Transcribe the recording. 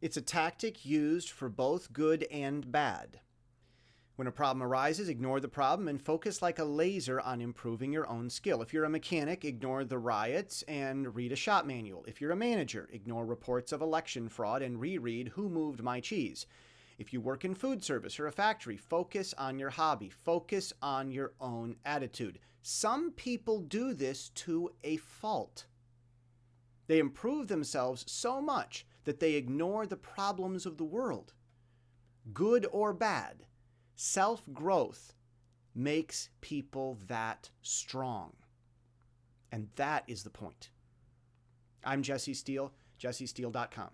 It's a tactic used for both good and bad. When a problem arises, ignore the problem and focus like a laser on improving your own skill. If you're a mechanic, ignore the riots and read a shop manual. If you're a manager, ignore reports of election fraud and reread Who Moved My Cheese. If you work in food service or a factory, focus on your hobby. Focus on your own attitude. Some people do this to a fault. They improve themselves so much that they ignore the problems of the world. Good or bad, Self growth makes people that strong. And that is the point. I'm Jesse Steele, jessesteele.com.